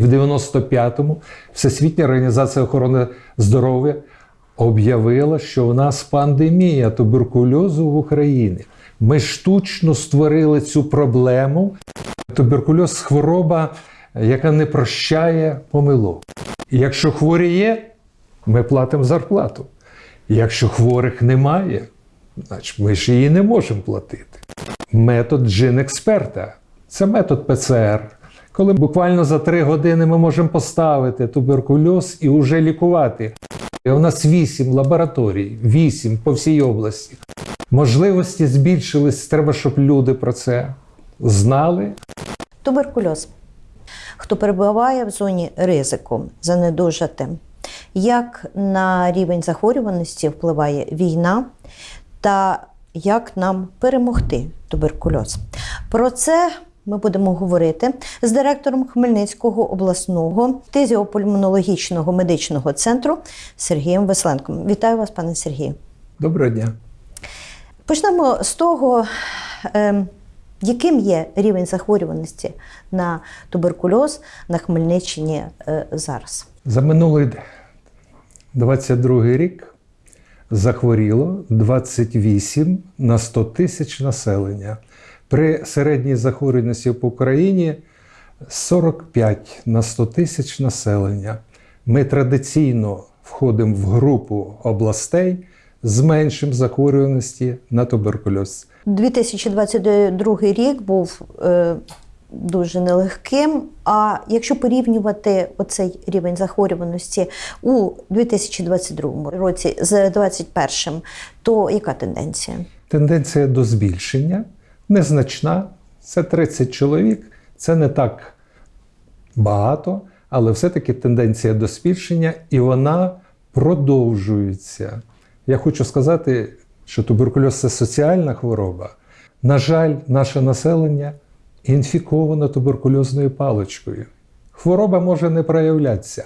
В 95-му Всесвітня організація охорони здоров'я об'явила, що в нас пандемія туберкульозу в Україні. Ми штучно створили цю проблему. Туберкульоз хвороба, яка не прощає помилок. Якщо хворі є, ми платимо зарплату. Якщо хворих немає, значить ми ж її не можемо платити. Метод джин-експерта це метод ПЦР. Коли буквально за три години ми можемо поставити туберкульоз і вже лікувати. І у нас вісім лабораторій, вісім по всій області. Можливості збільшились. Треба, щоб люди про це знали. Туберкульоз. Хто перебуває в зоні ризику занедужати, як на рівень захворюваності впливає війна та як нам перемогти туберкульоз? Про це ми будемо говорити з директором Хмельницького обласного тезіопульмонологічного медичного центру Сергієм Весленком. Вітаю вас, пане Сергію. Доброго дня. Почнемо з того, ем, яким є рівень захворюваності на туберкульоз на Хмельниччині е, зараз. За минулий 22 рік захворіло 28 на 100 тисяч населення. При середній захворюваності по Україні 45 на 100 тисяч населення. Ми традиційно входимо в групу областей з меншим захворюваності на туберкульоз. 2022 рік був е, дуже нелегким. А якщо порівнювати оцей рівень захворюваності у 2022 році з 2021, то яка тенденція? Тенденція до збільшення незначна. Це 30 чоловік, це не так багато, але все-таки тенденція до збільшення і вона продовжується. Я хочу сказати, що туберкульоз це соціальна хвороба. На жаль, наше населення інфіковано туберкульозною паличкою. Хвороба може не проявлятися,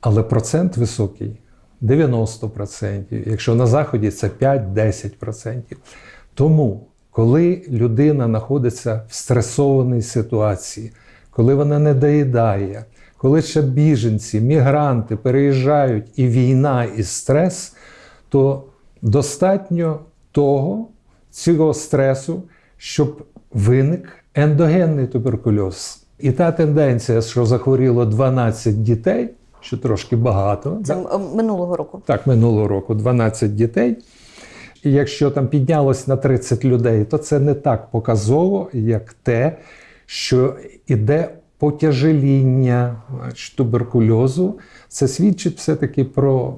але процент високий 90%. Якщо на Заході це 5-10%. Тому, коли людина знаходиться в стресованій ситуації, коли вона не доїдає, коли ще біженці, мігранти переїжджають і війна, і стрес, то достатньо того, цього стресу, щоб виник ендогенний туберкульоз. І та тенденція, що захворіло 12 дітей, що трошки багато, Це да? м- минулого року. так, минулого року 12 дітей. І якщо там піднялось на 30 людей, то це не так показово, як те, що іде потяжеління туберкульозу. Це свідчить все-таки про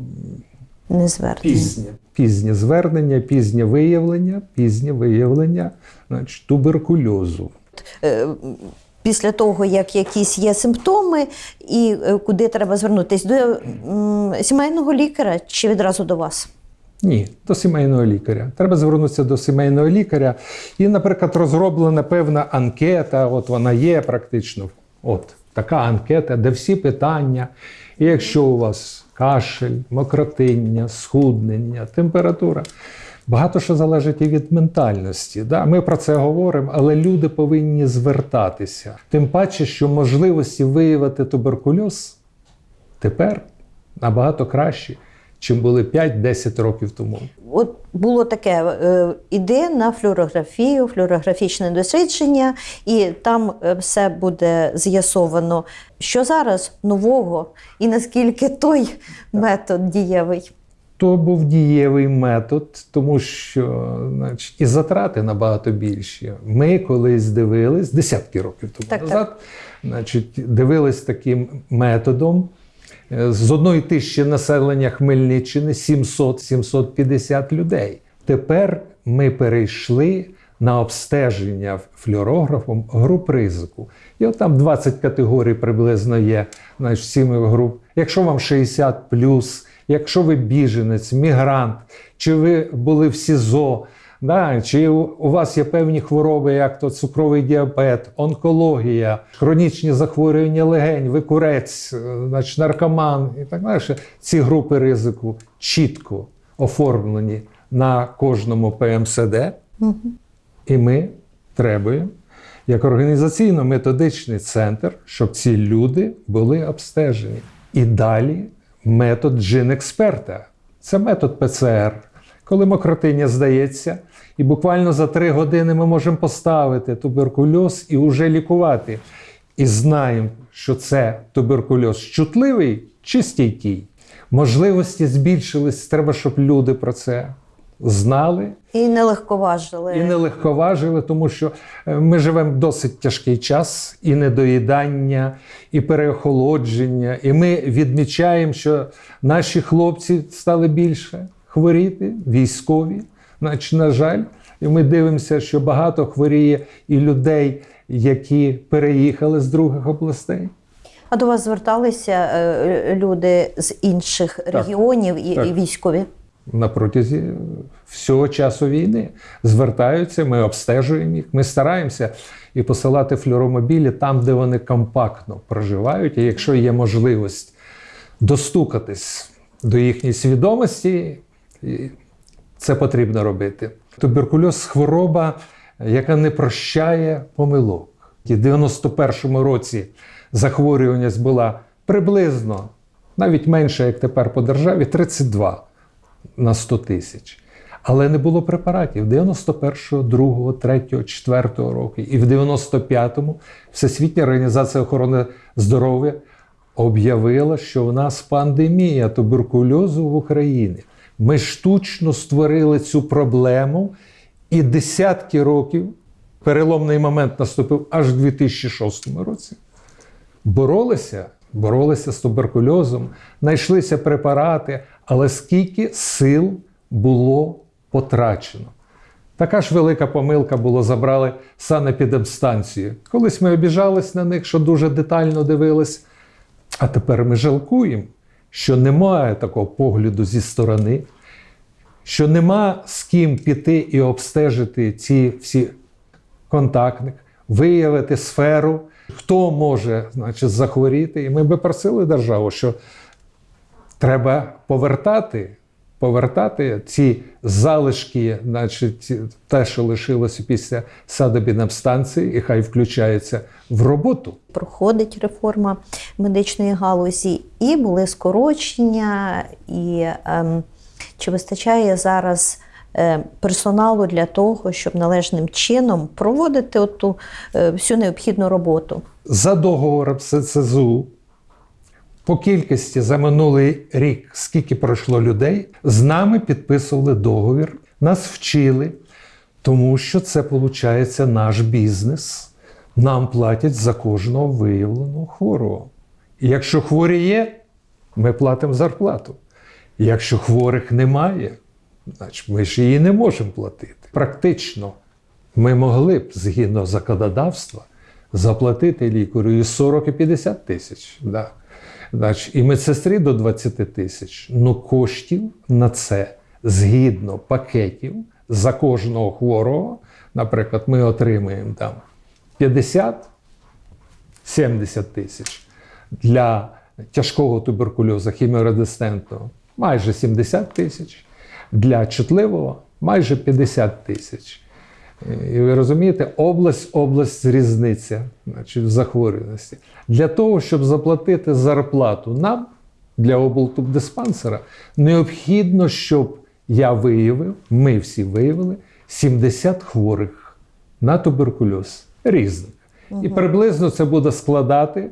пізнє, пізнє звернення, пізнє виявлення, пізнє виявлення значить, туберкульозу. Е, Після того, як якісь є симптоми, і е, куди треба звернутися? До сімейного лікаря чи відразу до вас? Ні, до сімейного лікаря. Треба звернутися до сімейного лікаря. І, наприклад, розроблена певна анкета, от вона є практично. От така анкета, де всі питання. І якщо у вас кашель, мокротиння, схуднення, температура. Багато що залежить і від ментальності. Да? Ми про це говоримо, але люди повинні звертатися. Тим паче, що можливості виявити туберкульоз тепер набагато кращі, чим були 5-10 років тому. От було таке: е, іди на флюорографію, флюорографічне дослідження, і там е, все буде з'ясовано, що зараз нового, і наскільки той метод дієвий. То був дієвий метод, тому що значить, і затрати набагато більші. Ми колись дивились десятки років тому Так, так. назад, значить, дивились таким методом. Е, З одної тисячі населення Хмельниччини 700-750 людей. Тепер ми перейшли на обстеження флюорографом груп ризику. І от там 20 категорій приблизно є значить, сіми груп. Якщо вам 60 якщо ви біженець, мігрант, чи ви були в СІЗО, да, чи у вас є певні хвороби, як то цукровий діабет, онкологія, хронічні захворювання легень, ви курець, е, значить, наркоман і так далі. Ці групи ризику чітко оформлені на кожному ПМСД. І ми требуємо, як організаційно-методичний центр, щоб ці люди були обстежені. І далі метод джин-експерта. Це метод ПЦР. Коли мокротиня здається, і буквально за три години ми можемо поставити туберкульоз і вже лікувати. І знаємо, що це туберкульоз чутливий чи стійкий. Можливості збільшились, треба, щоб люди про це знали І не легковажили. і не легковажили, тому що е, ми живемо досить тяжкий час, і недоїдання, і переохолодження. І ми відмічаємо, що наші хлопці стали більше хворіти, військові. Значить, на жаль, і ми дивимося, що багато хворіє і людей, які переїхали з других областей. А до вас зверталися е, люди з інших регіонів і, Так. і військові? на протязі всього часу війни звертаються, ми обстежуємо їх, ми стараємося і посилати флюромобілі там, де вони компактно проживають. І якщо є можливість достукатись до їхньої свідомості, це потрібно робити. Туберкульоз хвороба, яка не прощає помилок. І в 91-му році захворюваність була приблизно навіть менше, як тепер по державі, 32 на 100 тисяч. Але не було препаратів 91-го, 2-го, 3-го, 4-го року. І в 95-му Всесвітня організація охорони здоров'я об'явила, що в нас пандемія туберкульозу в Україні. Ми штучно створили цю проблему, і десятки років переломний момент наступив аж в 2006 році боролися, боролися з туберкульозом, знайшлися препарати, але скільки сил було потрачено. Така ж велика помилка було забрали санепідемстанцію. Колись ми обіжались на них, що дуже детально дивились. А тепер ми жалкуємо, що немає такого погляду зі сторони, що нема з ким піти і обстежити ці всі контактник, виявити сферу, хто може значить, захворіти. І ми би просили державу, що треба повертати, повертати ці залишки, значить, те, що лишилося після садобінабстанції, і хай включається в роботу. Проходить реформа медичної галузі, і були скорочення, і ем, чи вистачає зараз е, персоналу для того, щоб належним чином проводити оту е, всю необхідну роботу? За договором СЦЗУ по кількості за минулий рік, скільки пройшло людей, з нами підписували договір, нас вчили, тому що це виходить наш бізнес. Нам платять за кожного виявленого хворого. І якщо хворі є, ми платимо зарплату. І якщо хворих немає, значить ми ж її не можемо платити. Практично ми могли б згідно законодавства заплатити лікарю і 40 і 50 тисяч. Да. Значить, і медсестрі до 20 тисяч. Ну коштів на це згідно пакетів за кожного хворого, наприклад, ми отримуємо там 50-70 тисяч для тяжкого туберкульозу хіміорезистентного майже 70 тисяч, для чутливого майже 50 тисяч. І ви розумієте, область, область різниця значить, в захворюваності. Для того, щоб заплатити зарплату нам для облтубдиспансера, необхідно, щоб я виявив, ми всі виявили 70 хворих на туберкульоз різних. І приблизно це буде складати,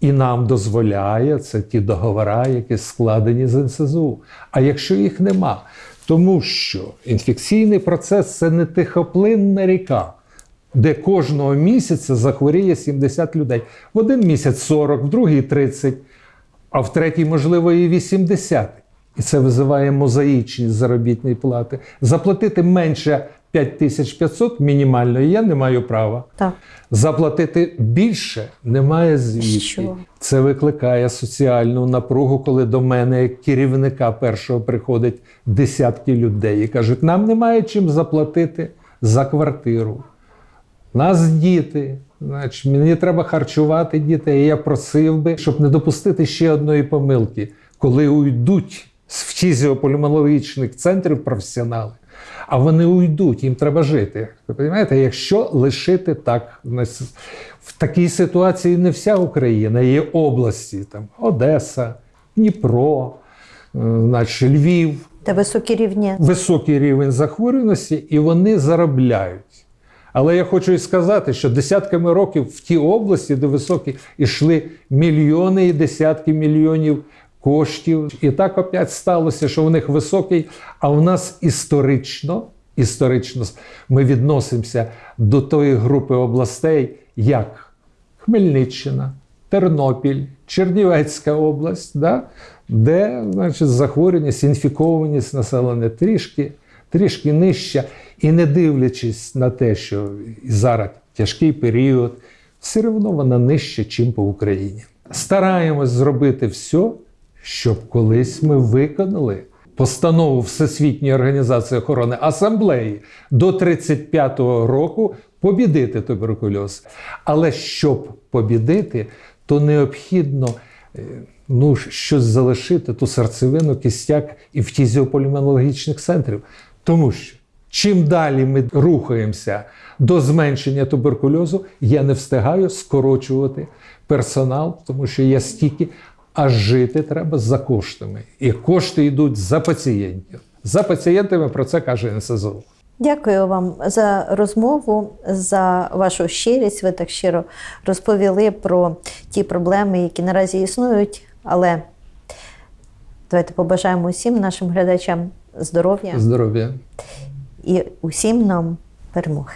і нам дозволяє це ті договори, які складені з НСЗУ. А якщо їх нема, тому що інфекційний процес це не тихоплинна ріка, де кожного місяця захворіє 70 людей. В один місяць 40, в другий 30, а в третій, можливо, і 80. І це визиває мозаїчність заробітної плати. Заплатити менше 5500 мінімально я не маю права. Так. Заплатити більше немає звідки. Це викликає соціальну напругу, коли до мене, як керівника першого, приходять десятки людей і кажуть, нам немає чим заплатити за квартиру. Нас діти, значить, мені треба харчувати дітей. І я просив би, щоб не допустити ще одної помилки, коли уйдуть з фізіопульмонологічних центрів професіонали, А вони уйдуть, їм треба жити. Ви розумієте, якщо лишити так, в такій ситуації не вся Україна, є області, там Одеса, Дніпро, е, значить, Львів, Та високі рівні. високий рівень захворюваності, і вони заробляють. Але я хочу і сказати, що десятками років в ті області, де високі, йшли мільйони і десятки мільйонів коштів. І так опять сталося, що у них високий, а у нас історично, історично ми відносимося до тої групи областей, як Хмельниччина, Тернопіль, Чернівецька область, да? де значить, захворюваність, інфікованість населення трішки, трішки нижча. І не дивлячись на те, що зараз тяжкий період, все одно вона нижча, чим по Україні. Стараємось зробити все, щоб колись ми виконали постанову Всесвітньої організації охорони асамблеї до 35-го року побідити туберкульоз. Але щоб побідити, то необхідно е, ну, щось залишити, ту серцевину, кістяк і фтізіопульмонологічних центрів. Тому що чим далі ми рухаємося до зменшення туберкульозу, я не встигаю скорочувати персонал, тому що я стільки, а жити треба за коштами. І кошти йдуть за пацієнтів. За пацієнтами про це каже НСЗУ. Дякую вам за розмову, за вашу щирість. Ви так щиро розповіли про ті проблеми, які наразі існують. Але давайте побажаємо усім нашим глядачам здоров'я Здоров'я. і усім нам перемоги.